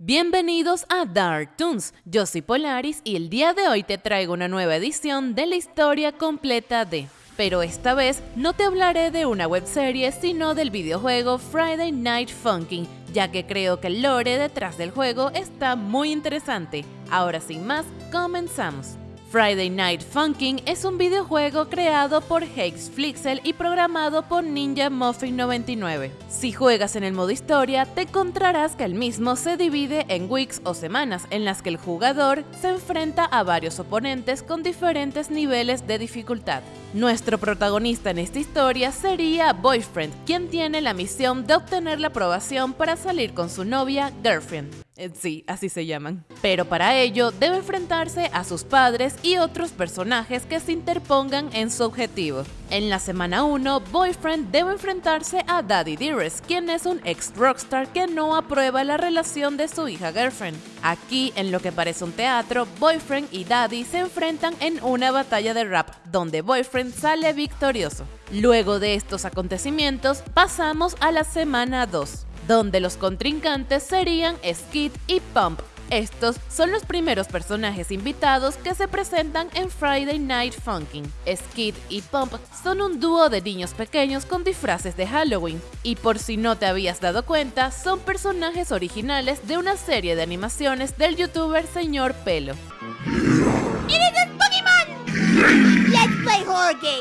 Bienvenidos a Dark Toons, yo soy Polaris y el día de hoy te traigo una nueva edición de la historia completa de... Pero esta vez no te hablaré de una webserie sino del videojuego Friday Night Funkin', ya que creo que el lore detrás del juego está muy interesante. Ahora sin más, comenzamos. Friday Night Funkin' es un videojuego creado por Hex Flixel y programado por Ninja Muffin 99. Si juegas en el modo historia, te encontrarás que el mismo se divide en weeks o semanas en las que el jugador se enfrenta a varios oponentes con diferentes niveles de dificultad. Nuestro protagonista en esta historia sería Boyfriend, quien tiene la misión de obtener la aprobación para salir con su novia Girlfriend. Eh, sí, así se llaman. Pero para ello debe enfrentarse a sus padres y otros personajes que se interpongan en su objetivo. En la semana 1, Boyfriend debe enfrentarse a Daddy Dearest, quien es un ex rockstar que no aprueba la relación de su hija Girlfriend. Aquí, en lo que parece un teatro, Boyfriend y Daddy se enfrentan en una batalla de rap, donde Boyfriend sale victorioso. Luego de estos acontecimientos, pasamos a la semana 2 donde los contrincantes serían Skid y Pump. Estos son los primeros personajes invitados que se presentan en Friday Night Funkin'. Skid y Pump son un dúo de niños pequeños con disfraces de Halloween, y por si no te habías dado cuenta, son personajes originales de una serie de animaciones del youtuber Señor Pelo.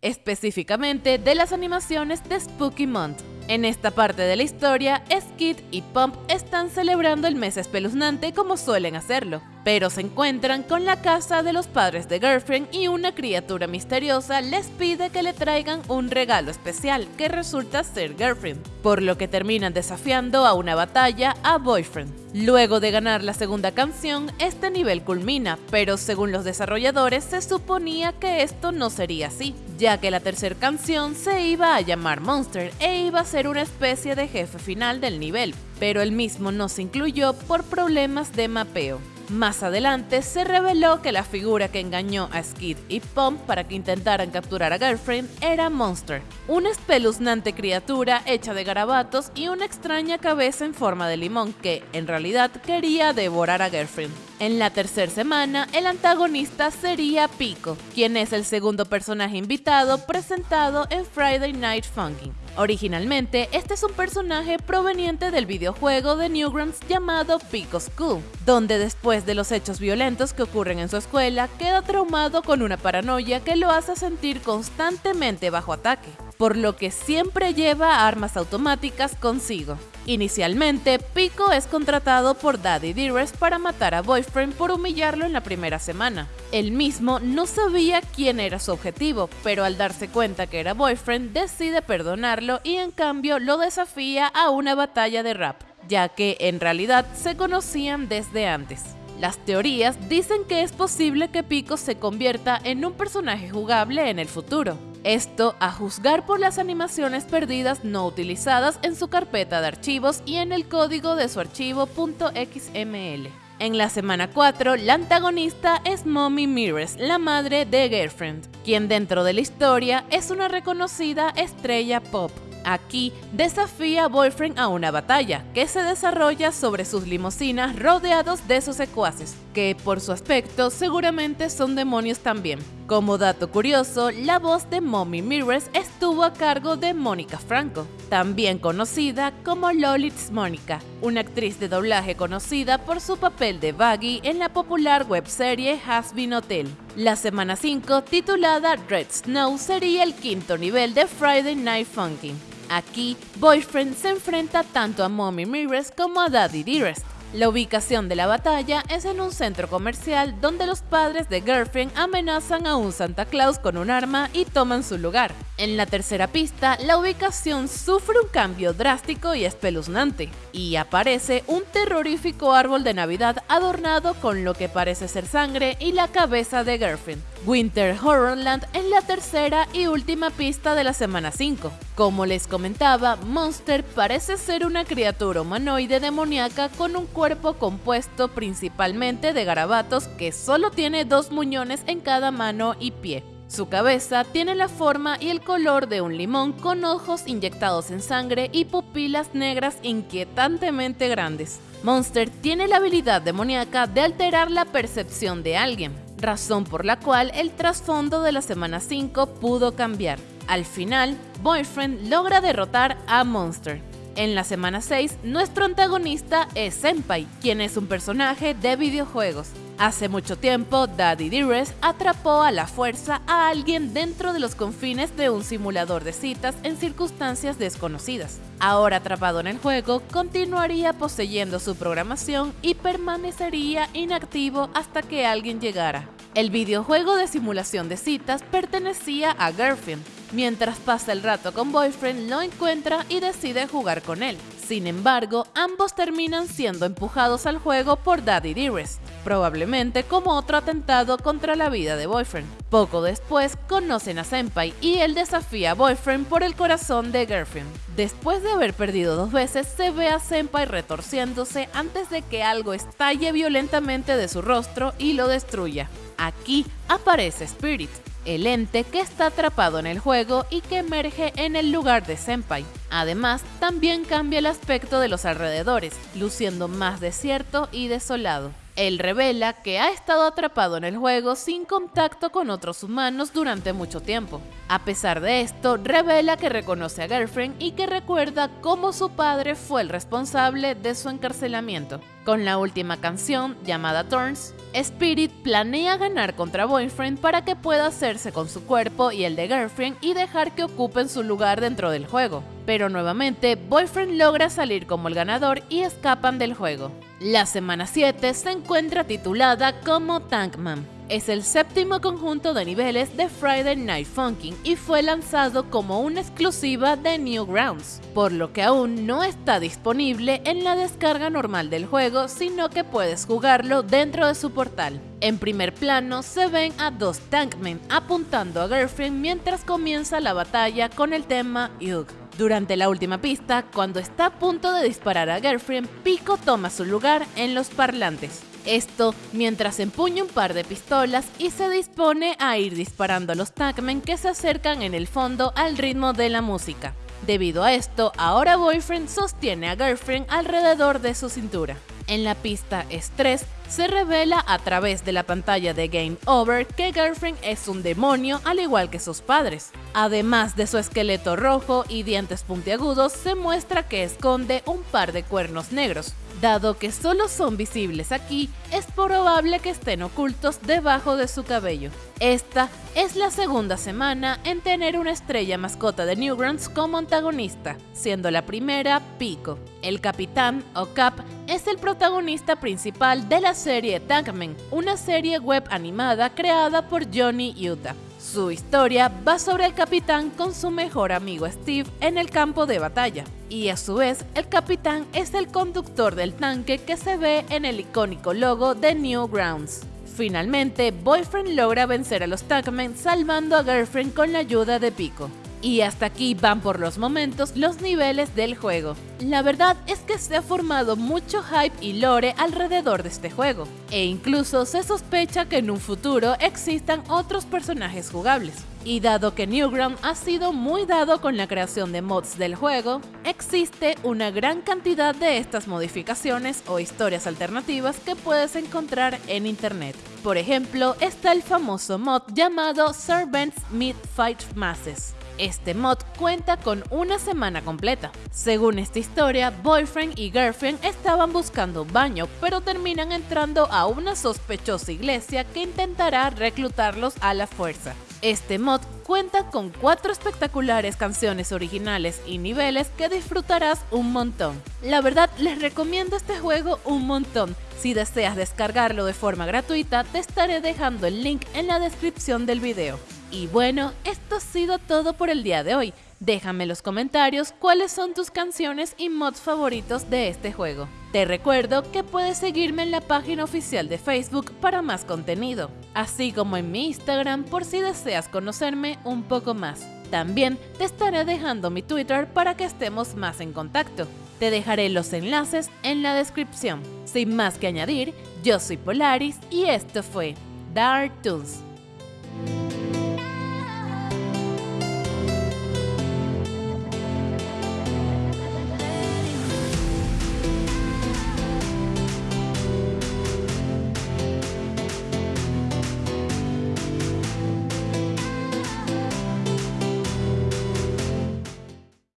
Específicamente de las animaciones de Spooky Month. En esta parte de la historia, Skid y Pump están celebrando el mes espeluznante como suelen hacerlo, pero se encuentran con la casa de los padres de Girlfriend y una criatura misteriosa les pide que le traigan un regalo especial que resulta ser Girlfriend, por lo que terminan desafiando a una batalla a Boyfriend. Luego de ganar la segunda canción, este nivel culmina, pero según los desarrolladores se suponía que esto no sería así, ya que la tercera canción se iba a llamar Monster e iba a ser una especie de jefe final del nivel, pero el mismo no se incluyó por problemas de mapeo. Más adelante se reveló que la figura que engañó a Skid y Pump para que intentaran capturar a Girlfriend era Monster, una espeluznante criatura hecha de garabatos y una extraña cabeza en forma de limón que, en realidad, quería devorar a Girlfriend. En la tercera semana, el antagonista sería Pico, quien es el segundo personaje invitado presentado en Friday Night Funkin'. Originalmente, este es un personaje proveniente del videojuego de Newgrounds llamado Pico School, donde después de los hechos violentos que ocurren en su escuela, queda traumado con una paranoia que lo hace sentir constantemente bajo ataque, por lo que siempre lleva armas automáticas consigo. Inicialmente, Pico es contratado por Daddy Dearest para matar a Boyfriend por humillarlo en la primera semana. Él mismo no sabía quién era su objetivo, pero al darse cuenta que era Boyfriend decide perdonarlo y en cambio lo desafía a una batalla de rap, ya que en realidad se conocían desde antes. Las teorías dicen que es posible que Pico se convierta en un personaje jugable en el futuro, esto a juzgar por las animaciones perdidas no utilizadas en su carpeta de archivos y en el código de su archivo .xml. En la semana 4, la antagonista es Mommy Mirrors, la madre de Girlfriend, quien dentro de la historia es una reconocida estrella pop. Aquí desafía a Boyfriend a una batalla que se desarrolla sobre sus limusinas rodeados de sus secuaces, que por su aspecto seguramente son demonios también. Como dato curioso, la voz de Mommy Mirrors estuvo a cargo de Mónica Franco, también conocida como Lolitz Mónica, una actriz de doblaje conocida por su papel de Baggy en la popular webserie Has Been Hotel. La semana 5, titulada Red Snow, sería el quinto nivel de Friday Night Funkin'. Aquí, Boyfriend se enfrenta tanto a Mommy Mirrors como a Daddy Dearest. La ubicación de la batalla es en un centro comercial donde los padres de Girlfriend amenazan a un Santa Claus con un arma y toman su lugar. En la tercera pista, la ubicación sufre un cambio drástico y espeluznante, y aparece un terrorífico árbol de Navidad adornado con lo que parece ser sangre y la cabeza de Girlfriend. Winter Horrorland en la tercera y última pista de la semana 5. Como les comentaba, Monster parece ser una criatura humanoide demoníaca con un cuerpo compuesto principalmente de garabatos que solo tiene dos muñones en cada mano y pie. Su cabeza tiene la forma y el color de un limón con ojos inyectados en sangre y pupilas negras inquietantemente grandes. Monster tiene la habilidad demoníaca de alterar la percepción de alguien, razón por la cual el trasfondo de la semana 5 pudo cambiar. Al final, Boyfriend logra derrotar a Monster. En la semana 6, nuestro antagonista es Senpai, quien es un personaje de videojuegos. Hace mucho tiempo, Daddy Dearest atrapó a la fuerza a alguien dentro de los confines de un simulador de citas en circunstancias desconocidas. Ahora atrapado en el juego, continuaría poseyendo su programación y permanecería inactivo hasta que alguien llegara. El videojuego de simulación de citas pertenecía a Girlfriend. Mientras pasa el rato con Boyfriend, lo encuentra y decide jugar con él. Sin embargo, ambos terminan siendo empujados al juego por Daddy Dearest probablemente como otro atentado contra la vida de Boyfriend. Poco después conocen a Senpai y él desafía a Boyfriend por el corazón de Girlfriend. Después de haber perdido dos veces, se ve a Senpai retorciéndose antes de que algo estalle violentamente de su rostro y lo destruya. Aquí aparece Spirit, el ente que está atrapado en el juego y que emerge en el lugar de Senpai. Además, también cambia el aspecto de los alrededores, luciendo más desierto y desolado. Él revela que ha estado atrapado en el juego sin contacto con otros humanos durante mucho tiempo. A pesar de esto, revela que reconoce a Girlfriend y que recuerda cómo su padre fue el responsable de su encarcelamiento. Con la última canción, llamada Turns, Spirit planea ganar contra Boyfriend para que pueda hacerse con su cuerpo y el de Girlfriend y dejar que ocupen su lugar dentro del juego. Pero nuevamente, Boyfriend logra salir como el ganador y escapan del juego. La semana 7 se encuentra titulada como Tankman. Es el séptimo conjunto de niveles de Friday Night Funkin' y fue lanzado como una exclusiva de Newgrounds, por lo que aún no está disponible en la descarga normal del juego, sino que puedes jugarlo dentro de su portal. En primer plano se ven a dos Tankmen apuntando a Girlfriend mientras comienza la batalla con el tema Yug. Durante la última pista, cuando está a punto de disparar a Girlfriend, Pico toma su lugar en los parlantes. Esto mientras empuña un par de pistolas y se dispone a ir disparando a los Tagmen que se acercan en el fondo al ritmo de la música. Debido a esto, ahora Boyfriend sostiene a Girlfriend alrededor de su cintura. En la pista Estrés se revela a través de la pantalla de Game Over que Girlfriend es un demonio al igual que sus padres. Además de su esqueleto rojo y dientes puntiagudos, se muestra que esconde un par de cuernos negros. Dado que solo son visibles aquí, es probable que estén ocultos debajo de su cabello. Esta es la segunda semana en tener una estrella mascota de Newgrounds como antagonista, siendo la primera Pico. El capitán, o Cap, es el protagonista principal de la serie Tankman, una serie web animada creada por Johnny Utah. Su historia va sobre el capitán con su mejor amigo Steve en el campo de batalla. Y a su vez, el capitán es el conductor del tanque que se ve en el icónico logo de Newgrounds. Finalmente, Boyfriend logra vencer a los Tankmen salvando a Girlfriend con la ayuda de Pico. Y hasta aquí van por los momentos los niveles del juego. La verdad es que se ha formado mucho hype y lore alrededor de este juego, e incluso se sospecha que en un futuro existan otros personajes jugables. Y dado que Newground ha sido muy dado con la creación de mods del juego, existe una gran cantidad de estas modificaciones o historias alternativas que puedes encontrar en internet. Por ejemplo, está el famoso mod llamado Servants Meet Fight Masses, este mod cuenta con una semana completa. Según esta historia, Boyfriend y Girlfriend estaban buscando baño, pero terminan entrando a una sospechosa iglesia que intentará reclutarlos a la fuerza. Este mod cuenta con cuatro espectaculares canciones originales y niveles que disfrutarás un montón. La verdad, les recomiendo este juego un montón. Si deseas descargarlo de forma gratuita, te estaré dejando el link en la descripción del video. Y bueno, esto ha sido todo por el día de hoy. Déjame en los comentarios cuáles son tus canciones y mods favoritos de este juego. Te recuerdo que puedes seguirme en la página oficial de Facebook para más contenido, así como en mi Instagram por si deseas conocerme un poco más. También te estaré dejando mi Twitter para que estemos más en contacto. Te dejaré los enlaces en la descripción. Sin más que añadir, yo soy Polaris y esto fue Dark Toons.